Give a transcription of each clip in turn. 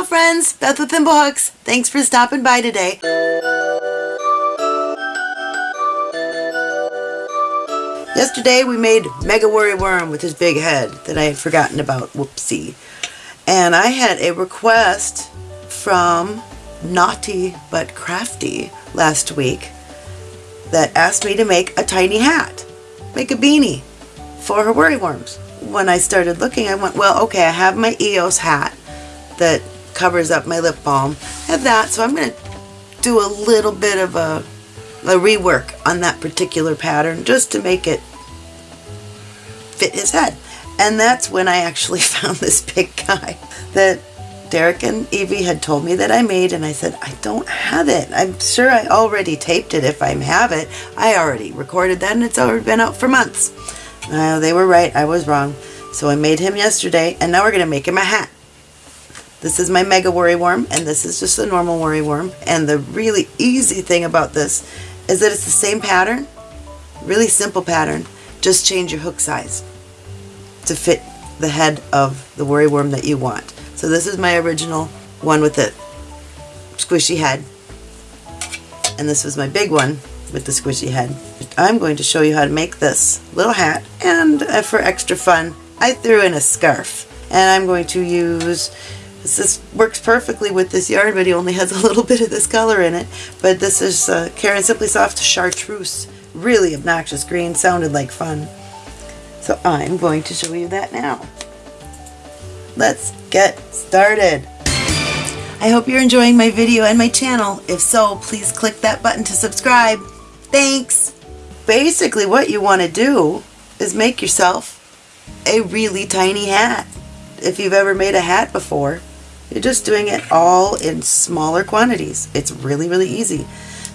Well, friends, Beth with Thimblehooks, thanks for stopping by today. Yesterday we made Mega Worry Worm with his big head that I had forgotten about. Whoopsie. And I had a request from Naughty But Crafty last week that asked me to make a tiny hat, make a beanie for her worry worms. When I started looking, I went, well, okay, I have my EOS hat that covers up my lip balm. I have that, so I'm going to do a little bit of a, a rework on that particular pattern just to make it fit his head. And that's when I actually found this big guy that Derek and Evie had told me that I made and I said, I don't have it. I'm sure I already taped it if I have it. I already recorded that and it's already been out for months. Uh, they were right, I was wrong. So I made him yesterday and now we're going to make him a hat. This is my Mega Worry Worm and this is just a normal Worry Worm. And the really easy thing about this is that it's the same pattern, really simple pattern, just change your hook size to fit the head of the worry worm that you want. So this is my original one with the squishy head. And this was my big one with the squishy head. I'm going to show you how to make this little hat and uh, for extra fun I threw in a scarf and I'm going to use this, works perfectly with this yarn but he only has a little bit of this color in it but this is uh, Caron Simply Soft Chartreuse really obnoxious green sounded like fun so I'm going to show you that now. Let's get started. I hope you're enjoying my video and my channel. If so, please click that button to subscribe. Thanks! Basically what you want to do is make yourself a really tiny hat. If you've ever made a hat before, you're just doing it all in smaller quantities. It's really, really easy.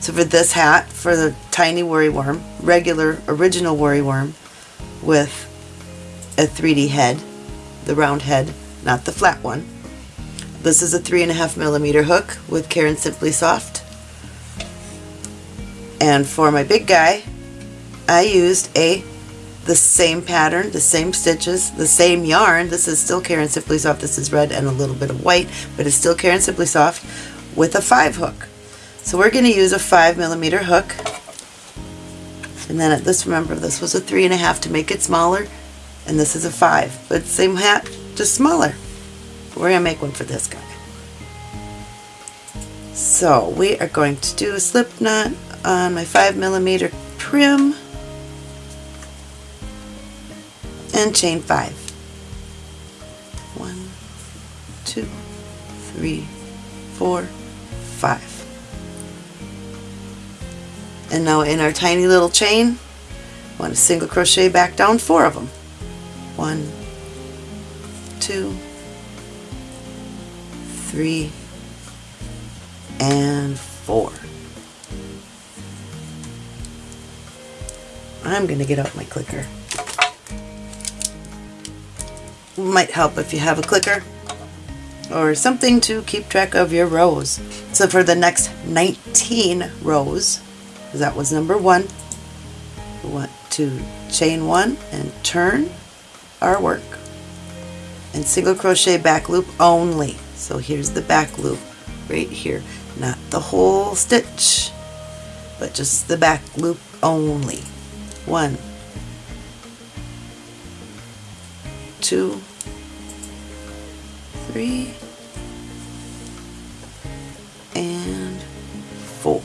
So for this hat, for the tiny worry worm, regular original worry worm, with a 3D head, the round head, not the flat one. This is a three and a half millimeter hook with Caron Simply Soft. And for my big guy, I used a the same pattern, the same stitches, the same yarn. This is still Caron Simply Soft. This is red and a little bit of white, but it's still Caron Simply Soft with a five hook. So we're going to use a five millimeter hook and then at this, remember, this was a three and a half to make it smaller, and this is a five. But same hat, just smaller. We're going to make one for this guy. So we are going to do a slip knot on my five millimeter prim and chain five. One, two, three, four, five. And now in our tiny little chain, want to single crochet back down four of them. One, two, three, and four. I'm going to get out my clicker. Might help if you have a clicker or something to keep track of your rows. So for the next 19 rows, that was number one. We want to chain one and turn our work and single crochet back loop only. So here's the back loop right here, not the whole stitch, but just the back loop only. One, two, three, and four.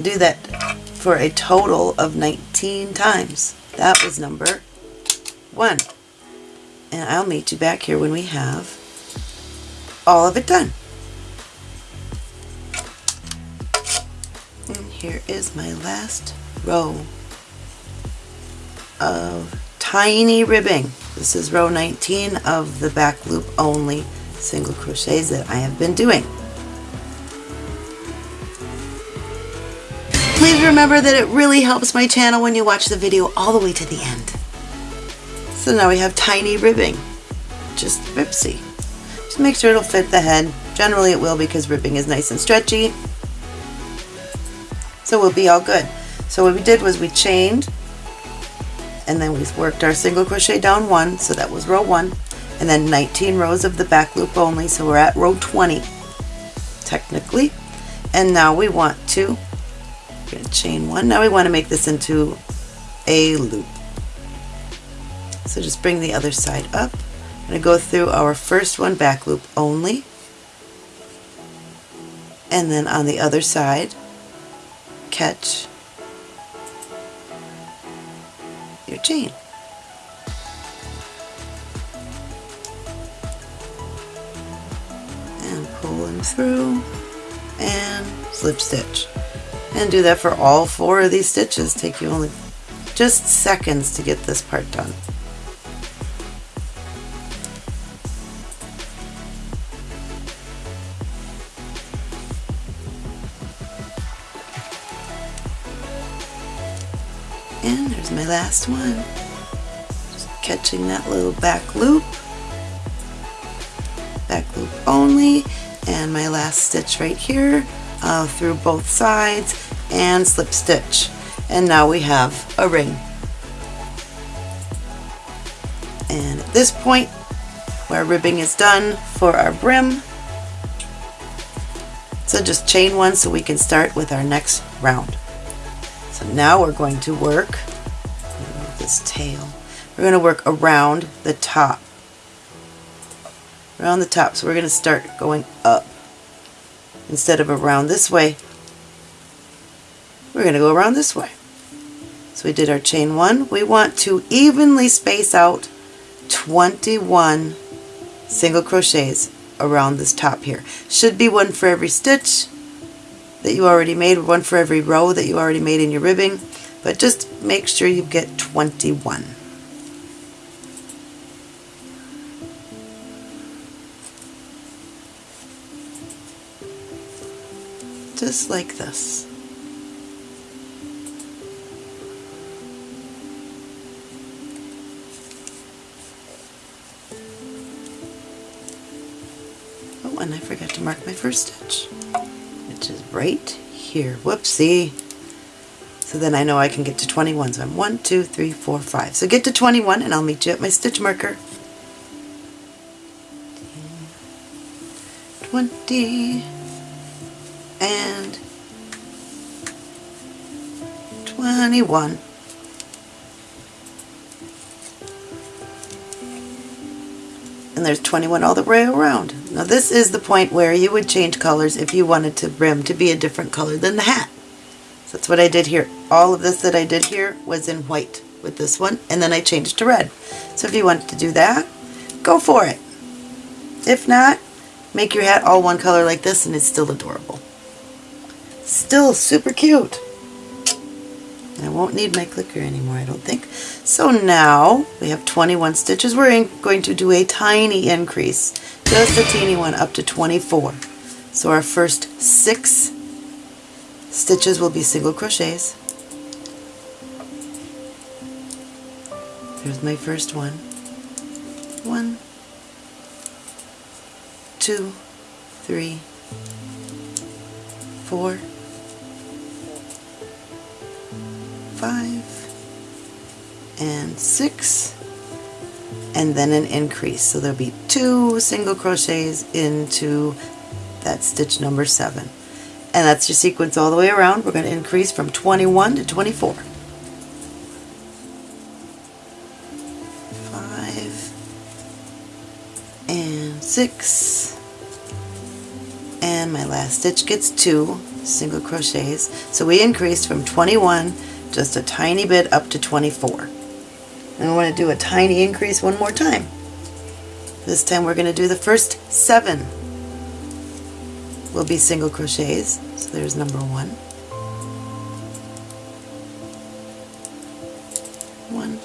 do that for a total of 19 times. That was number one. And I'll meet you back here when we have all of it done. And here is my last row of tiny ribbing. This is row 19 of the back loop only single crochets that I have been doing. Please remember that it really helps my channel when you watch the video all the way to the end. So now we have tiny ribbing, just ripsy. Just make sure it'll fit the head. Generally it will because ribbing is nice and stretchy. So we'll be all good. So what we did was we chained and then we worked our single crochet down one so that was row one and then 19 rows of the back loop only so we're at row 20 technically. And now we want to chain one now we want to make this into a loop. So just bring the other side up. I'm going to go through our first one back loop only. And then on the other side catch your chain. And pull them through and slip stitch. And do that for all four of these stitches. Take you only just seconds to get this part done. Last one. Just catching that little back loop. Back loop only. And my last stitch right here uh, through both sides and slip stitch. And now we have a ring. And at this point, where ribbing is done for our brim, so just chain one so we can start with our next round. So now we're going to work this tail. We're going to work around the top. Around the top. So we're going to start going up. Instead of around this way, we're going to go around this way. So we did our chain one. We want to evenly space out 21 single crochets around this top here. Should be one for every stitch that you already made, one for every row that you already made in your ribbing, but just make sure you get 21. Just like this. Oh, and I forgot to mark my first stitch which is right here. Whoopsie. So then I know I can get to 21. So I'm 1, 2, 3, 4, 5. So get to 21 and I'll meet you at my stitch marker. 20 and 21. and there's 21 all the way around. Now this is the point where you would change colors if you wanted the brim to be a different color than the hat. That's what I did here. All of this that I did here was in white with this one and then I changed to red. So if you wanted to do that, go for it. If not, make your hat all one color like this and it's still adorable. Still super cute. I won't need my clicker anymore, I don't think. So now we have 21 stitches. We're going to do a tiny increase, just a teeny one, up to 24. So our first six stitches will be single crochets. There's my first one. One, two, three, four, five, and six, and then an increase. So there'll be two single crochets into that stitch number seven. And that's your sequence all the way around. We're going to increase from 21 to 24. Five and six and my last stitch gets two single crochets so we increased from 21 just a tiny bit up to 24. And I want to do a tiny increase one more time. This time we're going to do the first seven will be single crochets. So there's number one. One,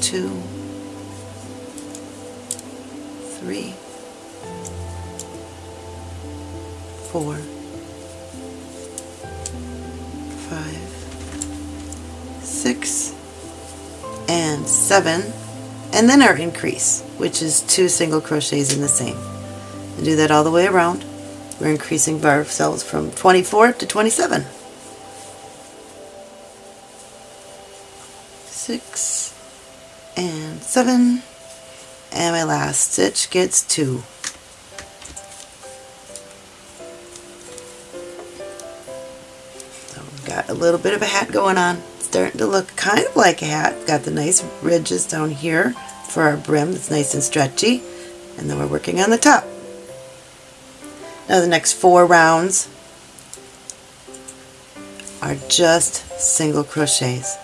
two, three, four, six, and seven, and then our increase, which is two single crochets in the same. And do that all the way around. We're increasing ourselves from 24 to 27. Six, and seven, and my last stitch gets two. So we've got a little bit of a hat going on. Starting to look kind of like a hat. Got the nice ridges down here for our brim that's nice and stretchy. And then we're working on the top. Now the next four rounds are just single crochets.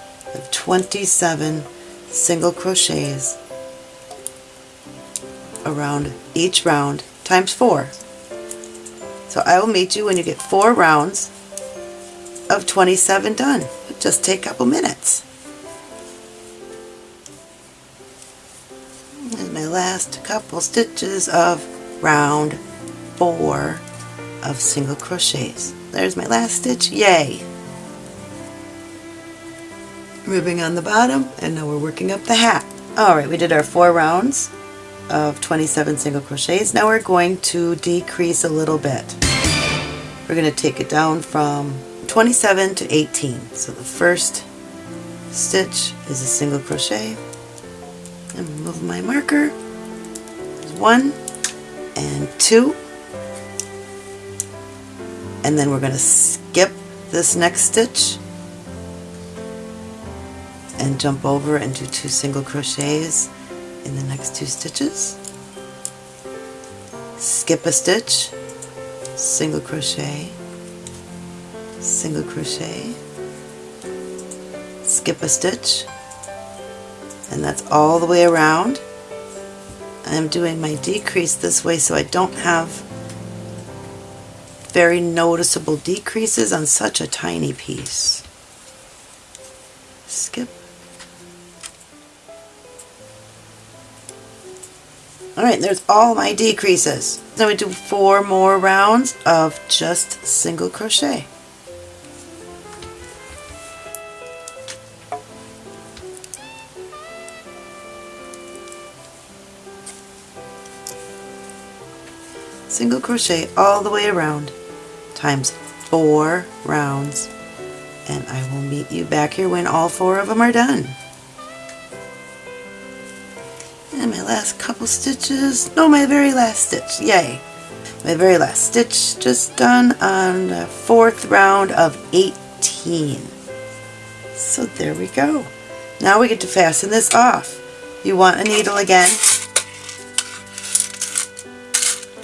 27 single crochets around each round times four. So I will meet you when you get four rounds of 27 done. It'll just take a couple minutes. And my last couple stitches of round four of single crochets. There's my last stitch, yay! Ribbing on the bottom, and now we're working up the hat. Alright, we did our four rounds of 27 single crochets. Now we're going to decrease a little bit. We're going to take it down from 27 to 18. So the first stitch is a single crochet. And move my marker. There's one and two. And then we're going to skip this next stitch and jump over and do two single crochets in the next two stitches. Skip a stitch, single crochet, single crochet, skip a stitch, and that's all the way around. I'm doing my decrease this way so I don't have very noticeable decreases on such a tiny piece. Skip Alright, there's all my decreases. Then we do four more rounds of just single crochet. Single crochet all the way around times four rounds. And I will meet you back here when all four of them are done. And my last couple stitches. No my very last stitch. Yay. My very last stitch just done on the fourth round of 18 so there we go. Now we get to fasten this off. You want a needle again?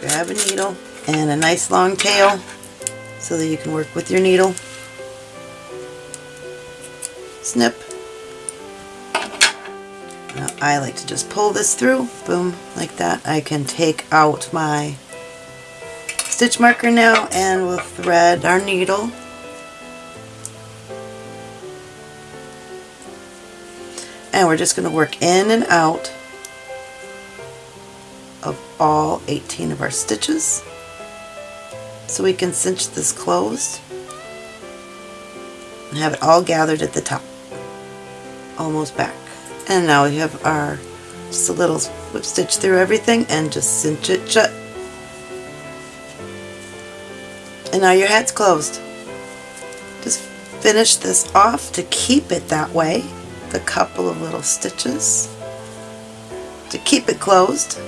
Grab a needle and a nice long tail so that you can work with your needle snip now I like to just pull this through, boom, like that. I can take out my stitch marker now and we'll thread our needle. And we're just going to work in and out of all 18 of our stitches so we can cinch this closed and have it all gathered at the top almost back. And now we have our just a little whip stitch through everything and just cinch it shut. And now your hat's closed. Just finish this off to keep it that way the couple of little stitches to keep it closed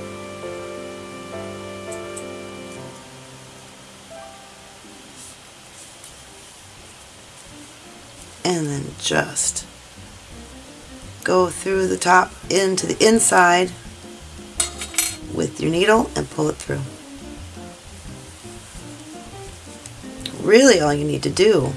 just go through the top into the inside with your needle and pull it through. Really all you need to do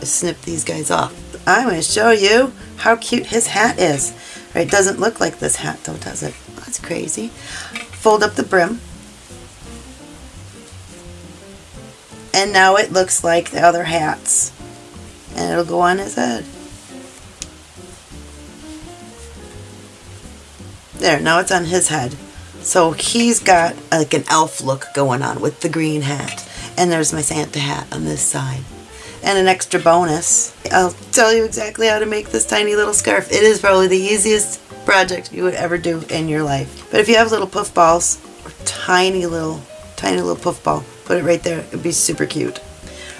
is snip these guys off. I'm going to show you how cute his hat is. Right, it doesn't look like this hat though, does it? That's crazy. Fold up the brim. And now it looks like the other hats. And it'll go on his head. There, now it's on his head. So he's got like an elf look going on with the green hat. And there's my Santa hat on this side. And an extra bonus, I'll tell you exactly how to make this tiny little scarf. It is probably the easiest project you would ever do in your life. But if you have little puff balls, or tiny little, tiny little puff ball, put it right there. It'd be super cute.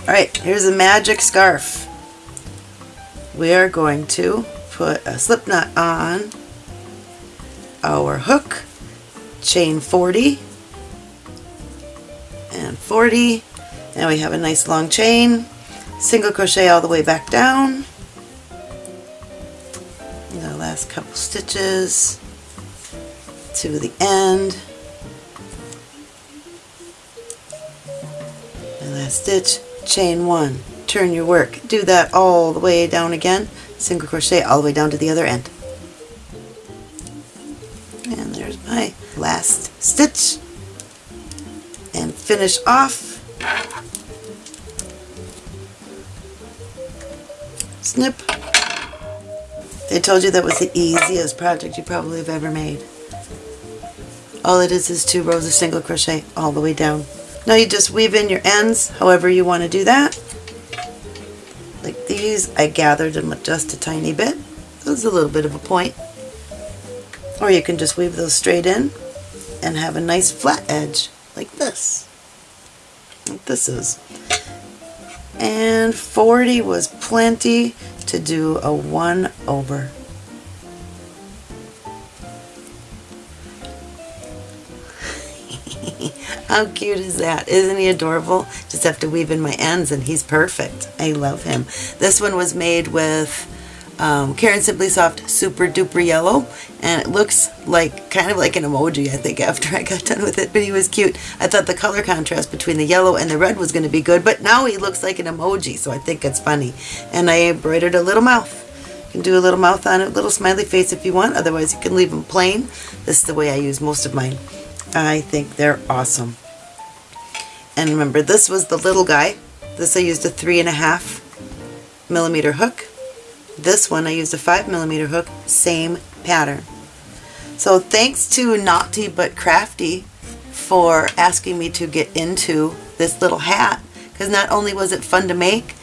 Alright, here's a magic scarf. We are going to put a slip knot on our hook, chain 40 and 40 and we have a nice long chain single crochet all the way back down. The last couple stitches to the end. And last stitch chain one turn your work. Do that all the way down again. Single crochet all the way down to the other end. And there's my last stitch. And finish off. Snip. They told you that was the easiest project you probably have ever made. All it is is two rows of single crochet all the way down. Now you just weave in your ends however you want to do that like these I gathered them just a tiny bit there's a little bit of a point or you can just weave those straight in and have a nice flat edge like this. Like this is. And 40 was plenty to do a one over. How cute is that? Isn't he adorable? Just have to weave in my ends and he's perfect. I love him. This one was made with um, Caron Simply Soft Super Duper Yellow and it looks like kind of like an emoji I think after I got done with it but he was cute. I thought the color contrast between the yellow and the red was going to be good but now he looks like an emoji so I think it's funny and I embroidered a little mouth. You can do a little mouth on it, a little smiley face if you want otherwise you can leave them plain. This is the way I use most of mine. I think they're awesome. And remember this was the little guy. This I used a three and a half millimeter hook this one I used a 5 millimeter hook, same pattern. So thanks to Naughty But Crafty for asking me to get into this little hat because not only was it fun to make,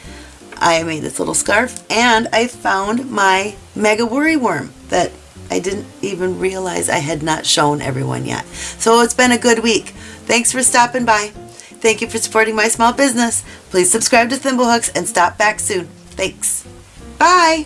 I made this little scarf and I found my Mega Worry Worm that I didn't even realize I had not shown everyone yet. So it's been a good week. Thanks for stopping by. Thank you for supporting my small business. Please subscribe to Thimblehooks and stop back soon. Thanks. Bye.